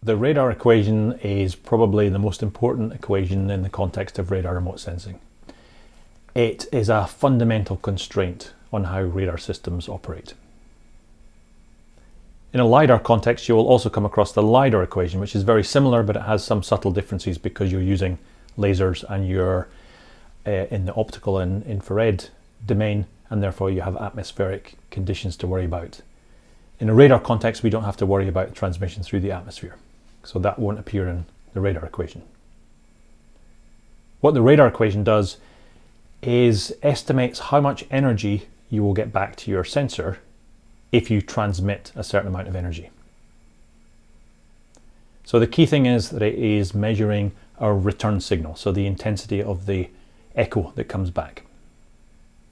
The radar equation is probably the most important equation in the context of radar remote sensing. It is a fundamental constraint on how radar systems operate. In a LiDAR context, you will also come across the LiDAR equation, which is very similar, but it has some subtle differences because you're using lasers and you're uh, in the optical and infrared domain, and therefore you have atmospheric conditions to worry about. In a radar context, we don't have to worry about transmission through the atmosphere. So that won't appear in the radar equation. What the radar equation does is estimates how much energy you will get back to your sensor if you transmit a certain amount of energy. So the key thing is that it is measuring our return signal, so the intensity of the echo that comes back.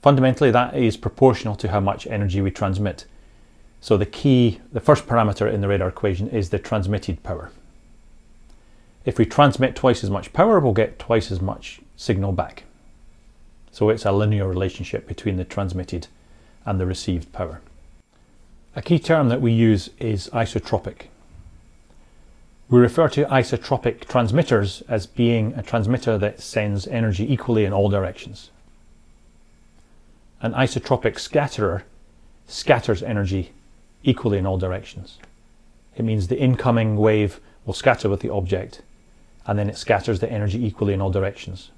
Fundamentally, that is proportional to how much energy we transmit. So the key, the first parameter in the radar equation is the transmitted power. If we transmit twice as much power, we'll get twice as much signal back. So it's a linear relationship between the transmitted and the received power. A key term that we use is isotropic. We refer to isotropic transmitters as being a transmitter that sends energy equally in all directions. An isotropic scatterer scatters energy equally in all directions. It means the incoming wave will scatter with the object and then it scatters the energy equally in all directions.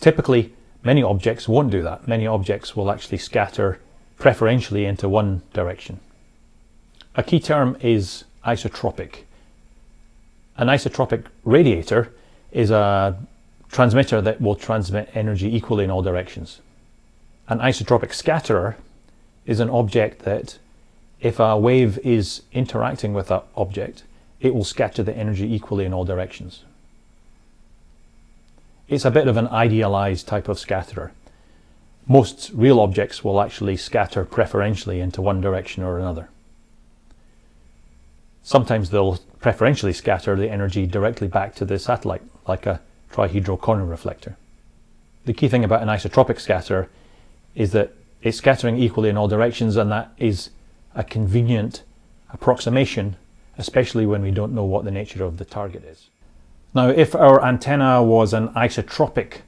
Typically, many objects won't do that. Many objects will actually scatter preferentially into one direction. A key term is isotropic. An isotropic radiator is a transmitter that will transmit energy equally in all directions. An isotropic scatterer is an object that if a wave is interacting with that object, it will scatter the energy equally in all directions. It's a bit of an idealized type of scatterer. Most real objects will actually scatter preferentially into one direction or another. Sometimes they'll preferentially scatter the energy directly back to the satellite, like a trihedral corner reflector. The key thing about an isotropic scatterer is that it's scattering equally in all directions and that is a convenient approximation, especially when we don't know what the nature of the target is. Now, if our antenna was an isotropic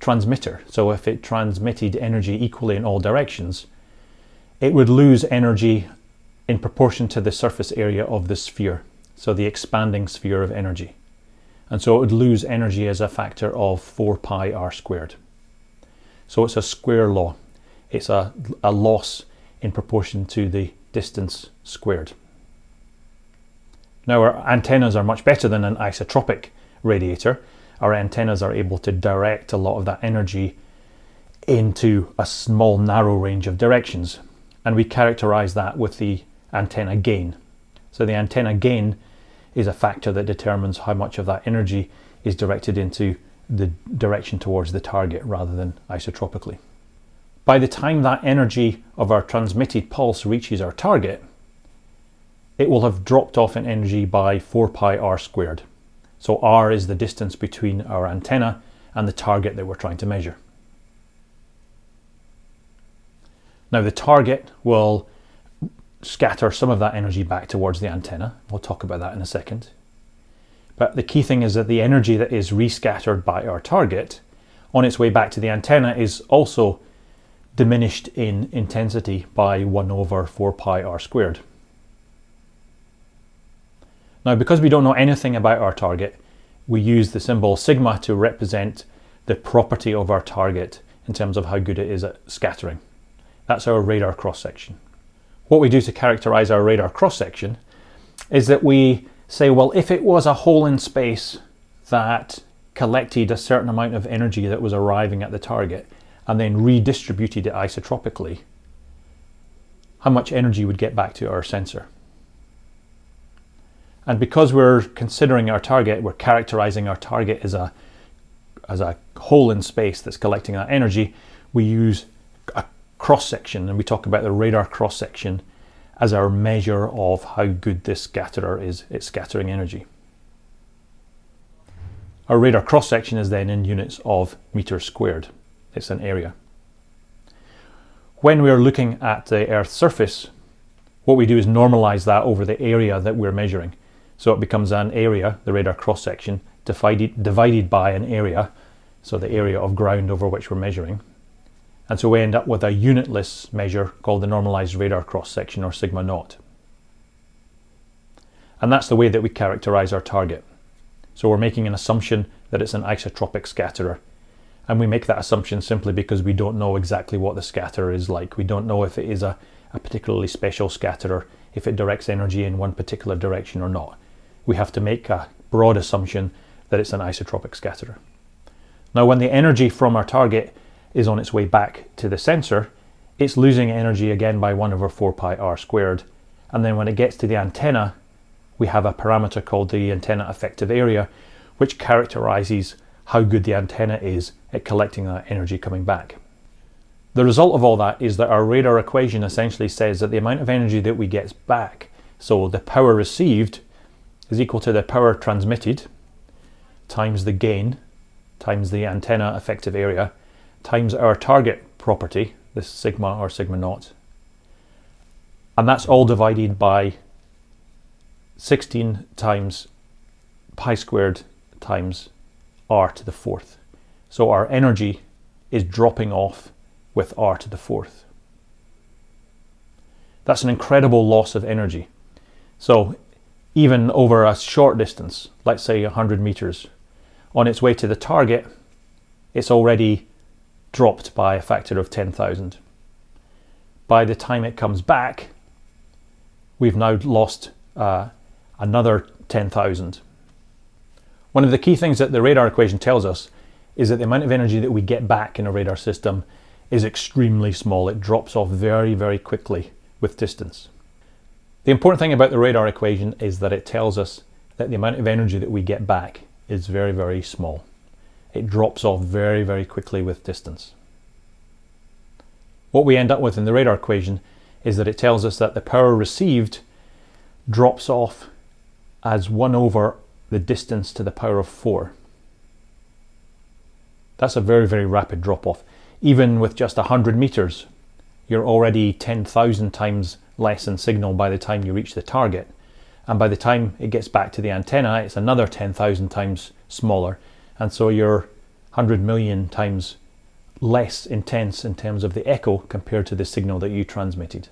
transmitter, so if it transmitted energy equally in all directions, it would lose energy in proportion to the surface area of the sphere, so the expanding sphere of energy. And so it would lose energy as a factor of 4 pi r squared. So it's a square law. It's a, a loss in proportion to the distance squared. Now our antennas are much better than an isotropic radiator. Our antennas are able to direct a lot of that energy into a small narrow range of directions and we characterize that with the antenna gain. So the antenna gain is a factor that determines how much of that energy is directed into the direction towards the target rather than isotropically. By the time that energy of our transmitted pulse reaches our target, it will have dropped off in energy by 4 pi r squared. So r is the distance between our antenna and the target that we're trying to measure. Now the target will scatter some of that energy back towards the antenna. We'll talk about that in a second. But the key thing is that the energy that is rescattered by our target on its way back to the antenna is also diminished in intensity by 1 over 4 pi r squared. Now because we don't know anything about our target, we use the symbol sigma to represent the property of our target in terms of how good it is at scattering. That's our radar cross-section. What we do to characterize our radar cross-section is that we say, well, if it was a hole in space that collected a certain amount of energy that was arriving at the target, and then redistributed it isotropically, how much energy would get back to our sensor. And because we're considering our target, we're characterizing our target as a, as a hole in space that's collecting that energy, we use a cross section and we talk about the radar cross section as our measure of how good this scatterer is at scattering energy. Our radar cross section is then in units of meters squared it's an area. When we're looking at the Earth's surface, what we do is normalize that over the area that we're measuring. So it becomes an area, the radar cross section, divided, divided by an area, so the area of ground over which we're measuring. And so we end up with a unitless measure called the normalized radar cross section or sigma naught. And that's the way that we characterize our target. So we're making an assumption that it's an isotropic scatterer. And we make that assumption simply because we don't know exactly what the scatterer is like. We don't know if it is a, a particularly special scatterer, if it directs energy in one particular direction or not. We have to make a broad assumption that it's an isotropic scatterer. Now when the energy from our target is on its way back to the sensor, it's losing energy again by 1 over 4 pi r squared. And then when it gets to the antenna, we have a parameter called the antenna effective area, which characterizes how good the antenna is at collecting that energy coming back. The result of all that is that our radar equation essentially says that the amount of energy that we get back, so the power received, is equal to the power transmitted times the gain times the antenna effective area times our target property, this sigma or sigma naught. And that's all divided by 16 times pi squared times r to the fourth. So our energy is dropping off with r to the fourth. That's an incredible loss of energy. So even over a short distance, let's say 100 meters, on its way to the target, it's already dropped by a factor of 10,000. By the time it comes back, we've now lost uh, another 10,000. One of the key things that the radar equation tells us is that the amount of energy that we get back in a radar system is extremely small. It drops off very, very quickly with distance. The important thing about the radar equation is that it tells us that the amount of energy that we get back is very, very small it drops off very, very quickly with distance. What we end up with in the radar equation is that it tells us that the power received drops off as 1 over the distance to the power of 4. That's a very, very rapid drop off. Even with just 100 meters, you're already 10,000 times less in signal by the time you reach the target. And by the time it gets back to the antenna, it's another 10,000 times smaller and so you're 100 million times less intense in terms of the echo compared to the signal that you transmitted.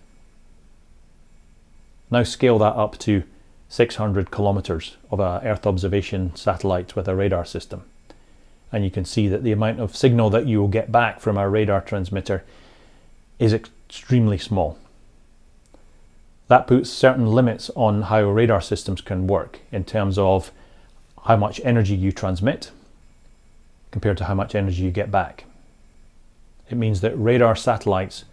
Now scale that up to 600 kilometers of a Earth observation satellite with a radar system. And you can see that the amount of signal that you will get back from our radar transmitter is extremely small. That puts certain limits on how radar systems can work in terms of how much energy you transmit compared to how much energy you get back. It means that radar satellites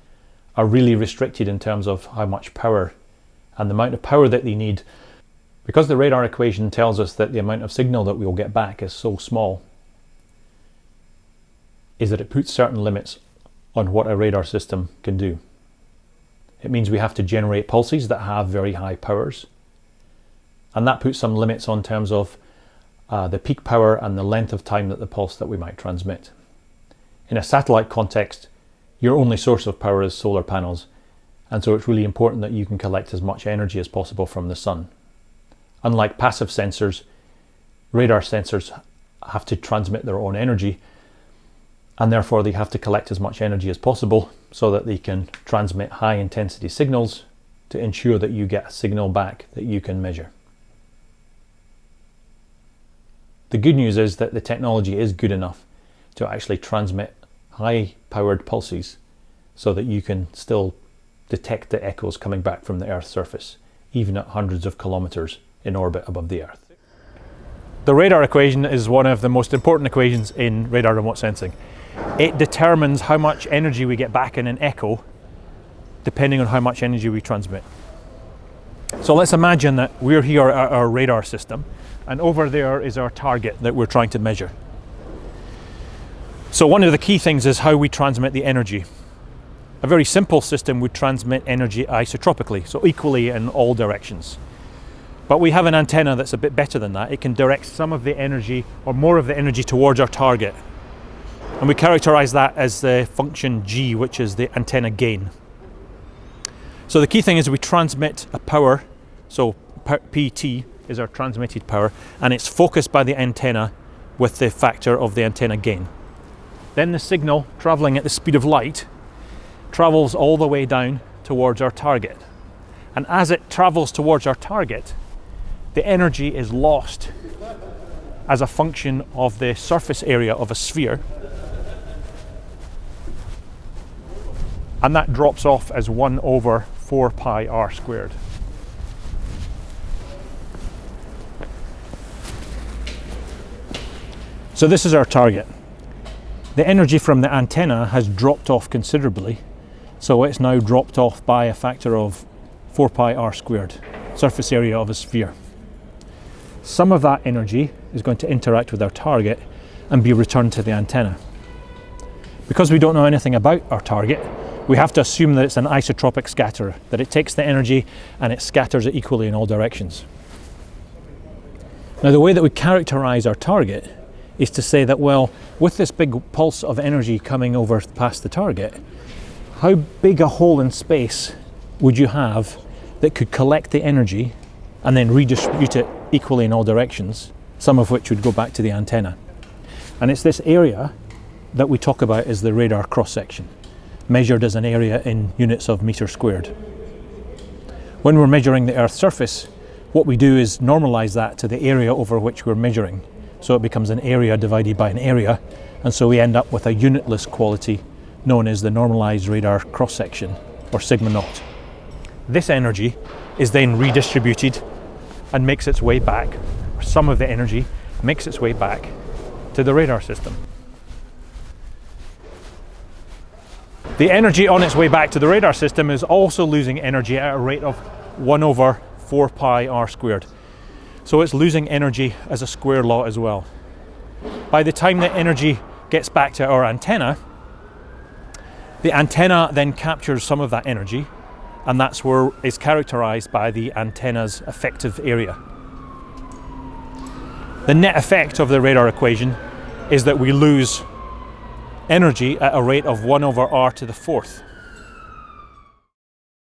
are really restricted in terms of how much power and the amount of power that they need. Because the radar equation tells us that the amount of signal that we'll get back is so small, is that it puts certain limits on what a radar system can do. It means we have to generate pulses that have very high powers. And that puts some limits on terms of uh, the peak power and the length of time that the pulse that we might transmit. In a satellite context, your only source of power is solar panels, and so it's really important that you can collect as much energy as possible from the sun. Unlike passive sensors, radar sensors have to transmit their own energy, and therefore they have to collect as much energy as possible so that they can transmit high intensity signals to ensure that you get a signal back that you can measure. The good news is that the technology is good enough to actually transmit high powered pulses so that you can still detect the echoes coming back from the Earth's surface, even at hundreds of kilometers in orbit above the Earth. The radar equation is one of the most important equations in radar remote sensing. It determines how much energy we get back in an echo depending on how much energy we transmit. So let's imagine that we're here at our radar system and over there is our target that we're trying to measure. So one of the key things is how we transmit the energy. A very simple system would transmit energy isotropically, so equally in all directions. But we have an antenna that's a bit better than that. It can direct some of the energy or more of the energy towards our target. And we characterize that as the function G, which is the antenna gain. So the key thing is we transmit a power, so PT, is our transmitted power and it's focused by the antenna with the factor of the antenna gain. Then the signal travelling at the speed of light travels all the way down towards our target. And as it travels towards our target, the energy is lost as a function of the surface area of a sphere. And that drops off as 1 over 4 pi r squared. So this is our target. The energy from the antenna has dropped off considerably, so it's now dropped off by a factor of 4 pi r squared, surface area of a sphere. Some of that energy is going to interact with our target and be returned to the antenna. Because we don't know anything about our target, we have to assume that it's an isotropic scatterer, that it takes the energy and it scatters it equally in all directions. Now the way that we characterize our target is to say that, well, with this big pulse of energy coming over past the target, how big a hole in space would you have that could collect the energy and then redistribute it equally in all directions, some of which would go back to the antenna? And it's this area that we talk about as the radar cross section, measured as an area in units of meter squared. When we're measuring the Earth's surface, what we do is normalize that to the area over which we're measuring so it becomes an area divided by an area, and so we end up with a unitless quality known as the normalized radar cross section, or sigma naught. This energy is then redistributed and makes its way back, or some of the energy makes its way back to the radar system. The energy on its way back to the radar system is also losing energy at a rate of 1 over 4 pi r squared. So it's losing energy as a square law as well. By the time the energy gets back to our antenna, the antenna then captures some of that energy and that's where is characterized by the antenna's effective area. The net effect of the radar equation is that we lose energy at a rate of 1 over r to the fourth.